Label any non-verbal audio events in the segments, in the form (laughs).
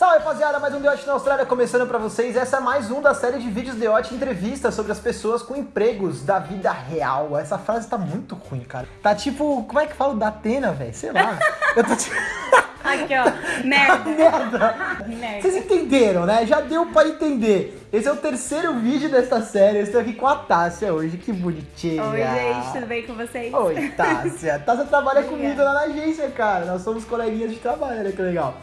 Salve rapaziada, mais um Deote na Austrália começando pra vocês. Essa é mais um da série de vídeos Deote entrevistas sobre as pessoas com empregos da vida real. Essa frase tá muito ruim, cara. Tá tipo, como é que fala da Atena, velho? Sei lá. (laughs) Eu tô tipo. Aqui, ó. Merda. (laughs) Merda. Merda. Vocês entenderam, né? Já deu pra entender. Esse é o terceiro vídeo desta série. Eu estou aqui com a Tássia hoje. Que bonitinha. Oi, gente, tudo bem com vocês? Oi, Tássia. Tássia trabalha comigo lá na agência, cara. Nós somos coleguinhas de trabalho, olha que legal.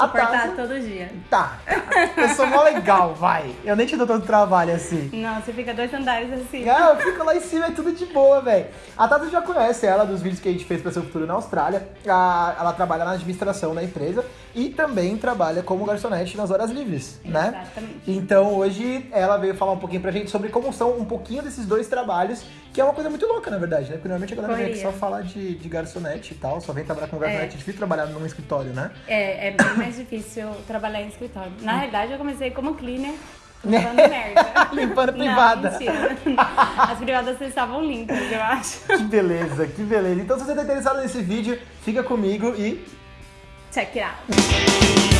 A Suportar todo dia. Tá, tá. Eu sou mó legal, vai. Eu nem te dou tanto trabalho assim. Não, você fica dois andares assim. Não, eu fico lá em cima, é tudo de boa, velho. A Tata já conhece ela dos vídeos que a gente fez pra seu futuro na Austrália. A- ela trabalha na administração da empresa e também trabalha como garçonete nas horas livres, né? Exatamente. Então hoje ela veio falar um pouquinho pra gente sobre como são um pouquinho desses dois trabalhos, que é uma coisa muito louca, na verdade, né? Porque normalmente a galera vem aqui só falar de, de garçonete e tal, só vem trabalhar como garçonete, é difícil trabalhar num escritório, né? É, é bem mais difícil trabalhar em escritório. Na realidade, eu comecei como cleaner, (laughs) limpando merda. Limpando privada. Não, mentira. As privadas estavam limpas, eu acho. Que beleza, que beleza. Então se você tá interessado nesse vídeo, fica comigo e Check it out.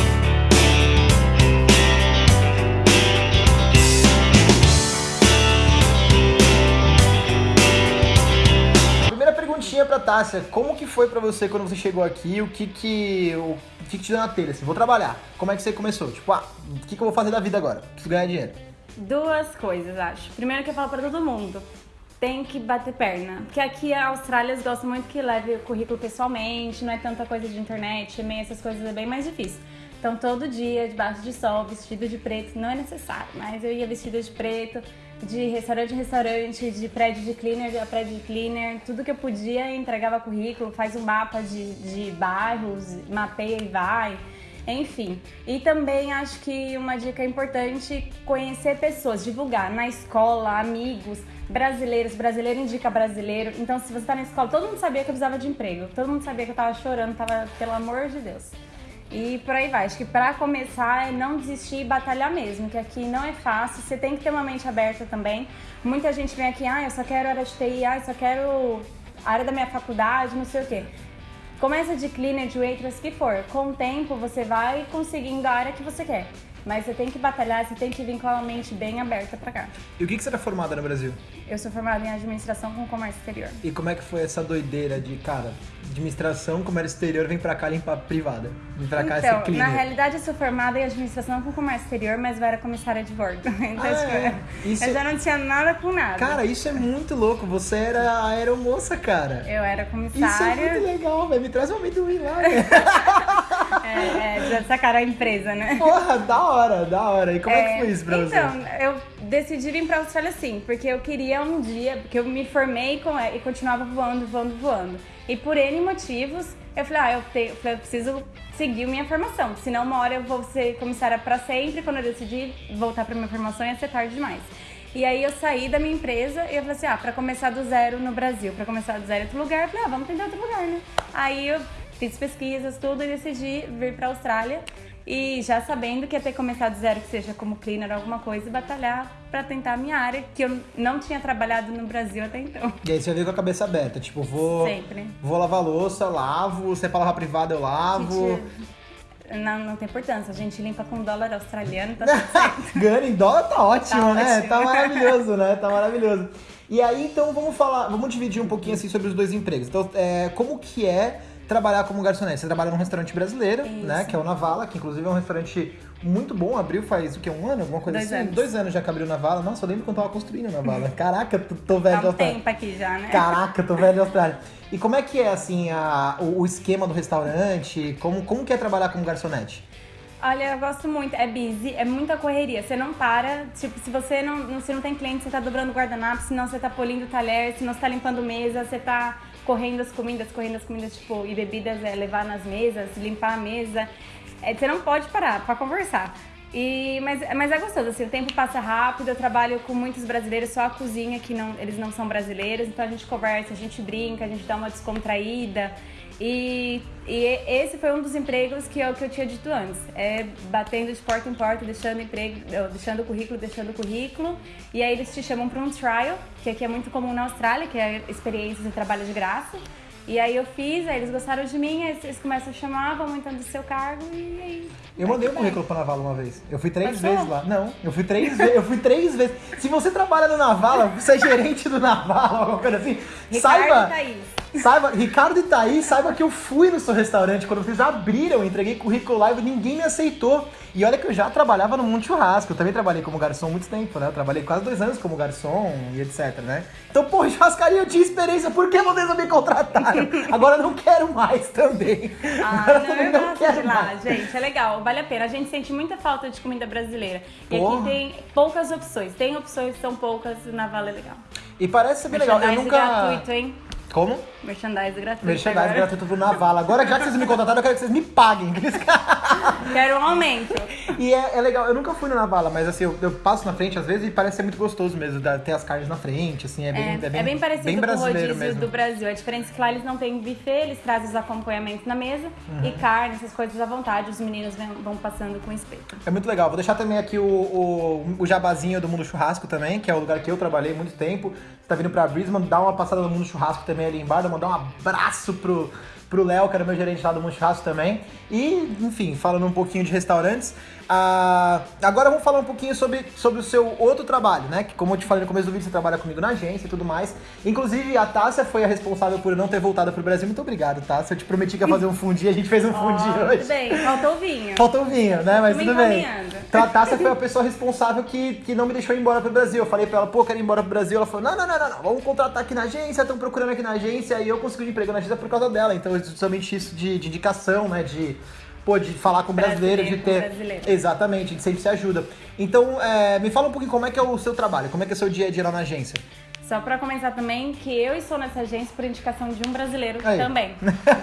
Pra Tássia, como que foi pra você quando você chegou aqui? O que que, o, que, que te deu na telha? Assim, vou trabalhar. Como é que você começou? Tipo, ah, o que, que eu vou fazer da vida agora? Preciso ganhar dinheiro. Duas coisas, acho. Primeiro que eu falo pra todo mundo. Tem que bater perna. Porque aqui a Austrália eles gostam muito que leve o currículo pessoalmente, não é tanta coisa de internet, e-mail, essas coisas é bem mais difícil. Então todo dia, debaixo de sol, vestido de preto, não é necessário, mas eu ia vestida de preto, de restaurante em restaurante, de prédio de cleaner a prédio de cleaner, tudo que eu podia entregava currículo, faz um mapa de, de bairros, mapeia e vai. Enfim, e também acho que uma dica importante conhecer pessoas, divulgar na escola, amigos, brasileiros, brasileiro indica brasileiro. Então, se você tá na escola, todo mundo sabia que eu precisava de emprego, todo mundo sabia que eu tava chorando, tava, pelo amor de Deus. E por aí vai. Acho que pra começar é não desistir e batalhar mesmo, que aqui não é fácil. Você tem que ter uma mente aberta também. Muita gente vem aqui, ah, eu só quero área de TI, ah, eu só quero área da minha faculdade, não sei o quê. Começa de cleaner, de waitress, que for. Com o tempo você vai conseguindo a área que você quer. Mas você tem que batalhar, você tem que vir com a mente bem aberta pra cá. E o que, que você era formada no Brasil? Eu sou formada em administração com comércio exterior. E como é que foi essa doideira de, cara, administração, comércio exterior, vem pra cá limpar privada? Vem pra cá ser Então, cleaner. na realidade eu sou formada em administração com comércio exterior, mas eu era comissária de bordo. (laughs) Então, Ah, tipo, é? Isso eu é- já não tinha nada com nada. Cara, isso é muito louco. Você era a aeromoça, cara. eu era Isso é muito comissária. legal, velho. Me traz um amendoim lá, (laughs) velho. É, é, sacaram a empresa, né? Porra, da hora, da hora. E como é, que foi isso pra você? então, eu decidi vir pra Austrália sim, porque eu queria um dia, porque eu me formei com, e continuava voando, voando, voando. E por N motivos, eu falei, ah, eu, te, eu, falei, eu preciso seguir minha formação, senão uma hora eu vou ser comissária pra sempre, quando eu decidir voltar pra minha formação ia ser tarde demais. E aí eu saí da minha empresa e eu falei assim, ah, pra começar do zero no Brasil, pra começar do zero em outro lugar, eu falei, ah, vamos tentar outro lugar, né? Aí eu fiz pesquisas, tudo, e decidi vir pra Austrália. E já sabendo que ia ter que começar do zero, que seja como cleaner ou alguma coisa, e batalhar pra tentar a minha área, que eu não tinha trabalhado no Brasil até então. E aí você veio com a cabeça aberta, tipo, vou. Sempre. Vou lavar louça, lavo, se é pra lavar privada, eu lavo. Gente, não, não tem importância, a gente limpa com dólar australiano, tá (laughs) certo. Ganhando em dólar tá ótimo, Tá né? ótimo. Tá maravilhoso, né? Tá maravilhoso. E aí, então, vamos falar, vamos dividir um pouquinho assim sobre os dois empregos. Então, é, como que é trabalhar como garçonete? Você trabalha num restaurante brasileiro, Isso. né? Que é o Navala, que inclusive é um restaurante muito bom. Abriu faz o quê? Um ano? Alguma coisa Dois assim? anos. Dois anos já que abriu o Navala. Nossa, eu lembro quando eu tava construindo o Navala. (laughs) Caraca, tô, tô velho de Há um Austrália. tempo aqui já, né? Caraca, tô velho de Austrália. (laughs) E como é que é, assim, a- o, o esquema do restaurante? Como, como que é trabalhar como garçonete? Olha, eu gosto muito. É busy, é muita correria. Você não para. Tipo, se você não, se não tem cliente, você tá dobrando guardanapo, senão você tá polindo o talher, senão você tá limpando mesa, você tá correndo as comidas, correndo as comidas, tipo, e bebidas, é levar nas mesas, limpar a mesa. É, você não pode parar pra conversar. E, mas, mas é gostoso, assim, o tempo passa rápido, eu trabalho com muitos brasileiros, só a cozinha que não, eles não são brasileiros, então a gente conversa, a gente brinca, a gente dá uma descontraída. E, e esse foi um dos empregos que eu, que eu tinha dito antes. É batendo de porta em porta, deixando emprego, deixando o currículo, deixando o currículo. E aí eles te chamam para um trial, que aqui é muito comum na Austrália, que é experiência de trabalho de graça. E aí eu fiz, aí eles gostaram de mim, aí eles começam a chamar, vão aumentando o seu cargo e aí. Eu mandei um Vai. currículo pra Navala uma vez. Eu fui três Passou? vezes lá. Não, eu fui três vezes. Eu fui três vezes. Se você trabalha no Navala, você é gerente do Navala, (laughs) alguma coisa assim, Ricardo saiba. Thaís. Saiba, Ricardo e Thaís, saiba que eu fui no seu restaurante quando vocês abriram, eu entreguei currículo lá e ninguém me aceitou. E olha que eu já trabalhava no Mundo Churrasco, eu também trabalhei como garçom há muito tempo, né? Eu trabalhei quase dois anos como garçom e etc, né? Então, pô, churrascaria eu tinha experiência, por que vocês não me contrataram? Agora eu não quero mais também. Ah, Agora não, também eu não quero de lá, mais. gente. É legal, vale a pena. A gente sente muita falta de comida brasileira. E Porra. aqui tem poucas opções. Tem opções, são poucas, na Vale é legal. E parece ser bem legal. Eu nunca. gratuito, hein? Como? Merchandise gratuito. Merchandise agora. gratuito pro Navala. Agora, já que vocês me contrataram, eu quero que vocês me paguem. (laughs) Quero um aumento. E é, é legal, eu nunca fui no Navala, mas assim, eu, eu passo na frente às vezes e parece ser muito gostoso mesmo, ter as carnes na frente, assim, é bem, É, é bem, é bem parecido bem com o brasileiro rodízio mesmo. do Brasil. A diferença é que lá eles não têm buffet, eles trazem os acompanhamentos na mesa Uhum. e carne, essas coisas à vontade. Os meninos vão, vão passando com espeto. É muito legal. Vou deixar também aqui o, o, o jabazinho do Mundo Churrasco também, que é o lugar que eu trabalhei muito tempo. Você tá vindo pra Brisbane, dá uma passada no Mundo Churrasco também ali embaixo, mandar um abraço pro pro Léo, que era meu gerente lá do Mundo Churrasco também. E, enfim, falando um pouquinho de restaurantes. ah, agora vamos falar um pouquinho sobre, sobre o seu outro trabalho, né? Que como eu te falei no começo do vídeo, você trabalha comigo na agência e tudo mais. Inclusive, a Tássia foi a responsável por não ter voltado pro Brasil. Muito obrigado, Tássia. Eu te prometi que ia fazer um fundi, a gente fez um fundi (laughs) Ó, hoje. Tudo bem, faltou o vinho. Faltou o vinho, né? Mas tudo bem. Então a Tássia foi a pessoa responsável que, que não me deixou ir embora pro Brasil. Eu falei pra ela, pô, quero ir embora pro Brasil. Ela falou, não, não, não, não, não. vamos contratar aqui na agência, estão procurando aqui na agência. E eu consegui um emprego na agência por causa dela. Então, justamente isso de, de indicação, né? De, pô, de falar com o brasileiro, de Brasileiro ter. brasileiro. Exatamente, gente sempre se ajuda. Então, é, me fala um pouquinho como é que é o seu trabalho, como é que é o seu dia a dia lá na agência. Só pra comentar também que eu estou nessa agência por indicação de um brasileiro Aí. também.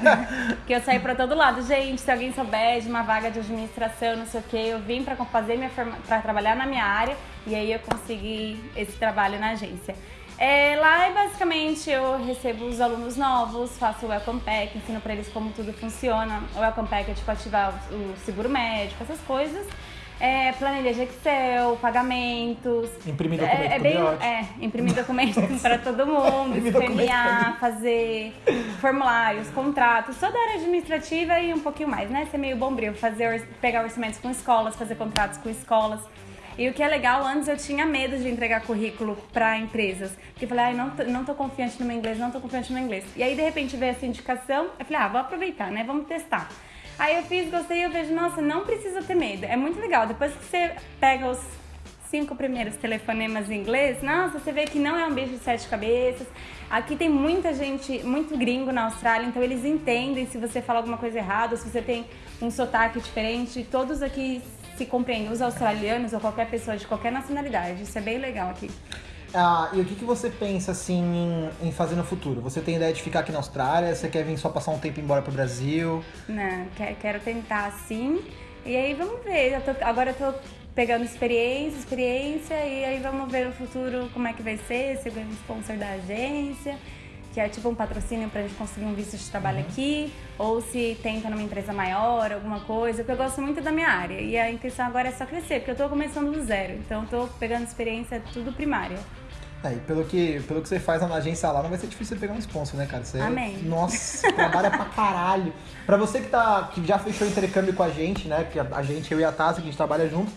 (laughs) que eu saí pra todo lado. Gente, se alguém souber de uma vaga de administração, não sei o quê, eu vim pra fazer minha para trabalhar na minha área e aí eu consegui esse trabalho na agência. É, lá é basicamente eu recebo os alunos novos, faço o welcome pack, ensino pra eles como tudo funciona. O welcome pack é tipo ativar o seguro médico, essas coisas. É, planilha de Excel, pagamentos. Imprimir documento É, é bem, é, imprimir documentos para todo mundo, escanear, fazer formulários, contratos, toda a área administrativa e um pouquinho mais, né? Ser meio bombril, fazer, pegar orçamentos com escolas, fazer contratos com escolas. E o que é legal, antes eu tinha medo de entregar currículo para empresas. Porque eu falei, ai, não tô, não tô confiante no meu inglês, não tô confiante no meu inglês. E aí, de repente, veio essa indicação, eu falei, ah, vou aproveitar, né? Vamos testar. Aí eu fiz, gostei, eu vejo, nossa, não precisa ter medo. É muito legal. Depois que você pega os cinco primeiros telefonemas em inglês, nossa, você vê que não é um bicho de sete cabeças. Aqui tem muita gente, muito gringo na Austrália, então eles entendem se você fala alguma coisa errada, se você tem um sotaque diferente. Todos aqui se compreendem, os australianos ou qualquer pessoa de qualquer nacionalidade. Isso é bem legal aqui. Ah, e o que, que você pensa, assim, em, em fazer no futuro? Você tem ideia de ficar aqui na Austrália? Você quer vir só passar um tempo e ir embora pro Brasil? Não, que- quero tentar sim. E aí vamos ver. Eu tô- agora eu tô pegando experiência, experiência, e aí vamos ver no futuro como é que vai ser, se ganha sponsor da agência, que é tipo um patrocínio pra gente conseguir um visto de trabalho aqui, ou se tenta numa empresa maior, alguma coisa, porque eu gosto muito da minha área. E a intenção agora é só crescer, porque eu tô começando do zero. Então eu tô pegando experiência tudo primária. É, e pelo que, pelo que você faz na agência lá, não vai ser difícil você pegar um sponsor, né, cara? Você, Amém. Nossa, trabalha pra caralho. Pra você que, tá, que já fechou intercâmbio com a gente, né? Que a, a gente, eu e a Tássia, que a gente trabalha junto.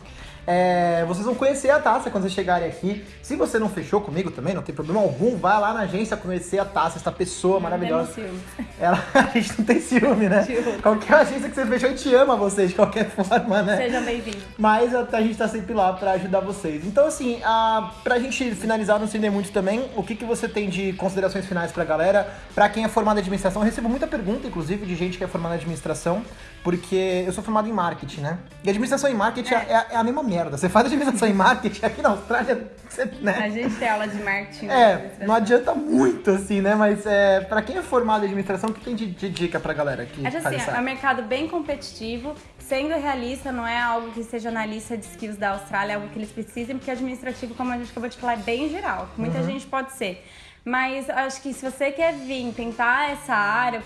É, vocês vão conhecer a Tássia quando vocês chegarem aqui. Se você não fechou comigo também, não tem problema algum, vai lá na agência conhecer a Tássia, essa pessoa maravilhosa. Temos ciúmes. Ela, (laughs) a gente não tem ciúme, né? Ciúme. Qualquer agência que você fechou, a gente ama vocês de qualquer (laughs) forma, né? Sejam bem-vindos. Mas a, a gente tá sempre lá pra ajudar vocês. Então, assim, a, pra gente finalizar, não estender muito também, o que, que você tem de considerações finais pra galera? Pra quem é formado em administração, eu recebo muita pergunta, inclusive, de gente que é formada em administração, porque eu sou formado em marketing, né? E administração e marketing é, é- é a mesma merda. Você faz administração e marketing aqui na Austrália, você, né? A gente tem aula de marketing. É, não adianta muito, assim, né? Mas é, pra quem é formado em administração, o que tem de, de dica pra galera que Acho assim, é um mercado bem competitivo. Sendo realista, não é algo que seja na lista de skills da Austrália, é algo que eles precisem, porque administrativo, como a gente acabou de falar, é bem geral. Muita Uhum. gente pode ser. Mas acho que se você quer vir tentar essa área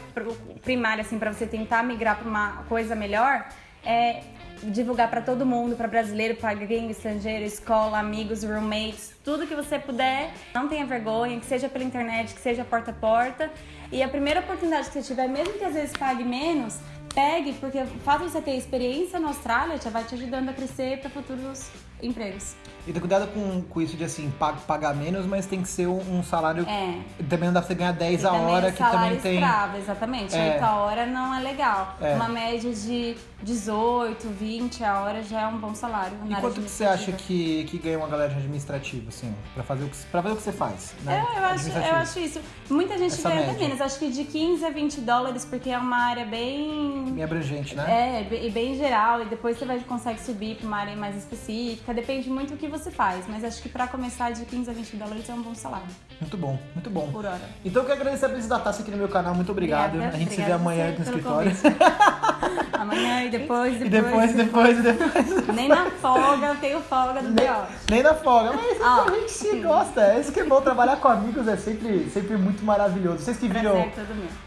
primária, assim, para você tentar migrar para uma coisa melhor, é, divulgar pra todo mundo, pra brasileiro, pra gringo, estrangeiro, escola, amigos, roommates, tudo que você puder. Não tenha vergonha, que seja pela internet, que seja porta a porta. E a primeira oportunidade que você tiver, mesmo que às vezes pague menos, pegue, porque o fato de você ter experiência na Austrália já vai te ajudando a crescer para futuros empregos. E ter cuidado com, com isso de assim, pag- pagar menos, mas tem que ser um, um salário. É. Também não dá pra você ganhar 10 E a hora, é que também tem. escravo, exatamente. É. 8 a hora não é legal. É. Uma média de 18, 20 a hora já é um bom salário. E quanto que você acha administrativa. que, que ganha uma galera de administrativo, assim, pra fazer o que, pra fazer o que você faz? Né? É, eu acho, eu acho isso. Muita gente Essa ganha até média. menos. Acho que de 15 a 20 dólares, porque é uma área bem Bem abrangente, né? É, e bem geral, e depois você vai consegue subir para uma área mais específica, depende muito do que você faz, mas acho que para começar de 15 a 20 dólares é um bom salário Muito bom, muito bom. por hora. Então eu quero agradecer a presença da Taça aqui no meu canal, muito obrigado. Obrigada, a gente se vê amanhã aqui no escritório. (laughs) Amanhã e depois, E depois. depois, depois, depois. Nem na folga eu tenho folga do Nem, B.O. nem na folga, mas isso que a gente se gosta. É isso que é bom, trabalhar com amigos é sempre, sempre muito maravilhoso. Vocês que viram,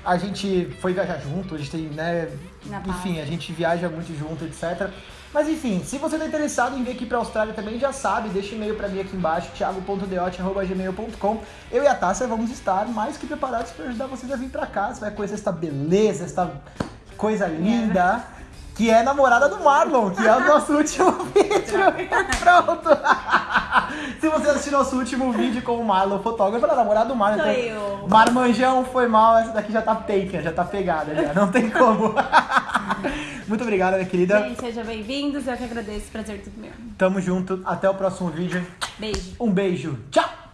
a gente foi viajar junto, a gente tem, né? Na enfim, paz. a gente viaja muito junto, etc. Mas enfim, se você tá interessado em vir aqui pra Austrália também, já sabe, deixa e-mail pra mim aqui embaixo, thiago.deote.gmail.com. Eu e a Tássia vamos estar mais que preparados pra ajudar vocês a vir pra cá. Você vai conhecer essa beleza, essa coisa linda. Que é a namorada do Marlon, que é o nosso último (laughs) vídeo. Pronto! (laughs) Se você assistiu nosso último vídeo com o Marlon, fotógrafo, ela é namorada do Marlon. Sou então- eu. Marmanjão foi mal, essa daqui já tá taken, já tá pegada, já não tem como. (laughs) Muito obrigado, minha querida. Gente, sejam bem-vindos, eu que agradeço, prazer todo meu. Tamo junto, até o próximo vídeo. Beijo. Um beijo, tchau!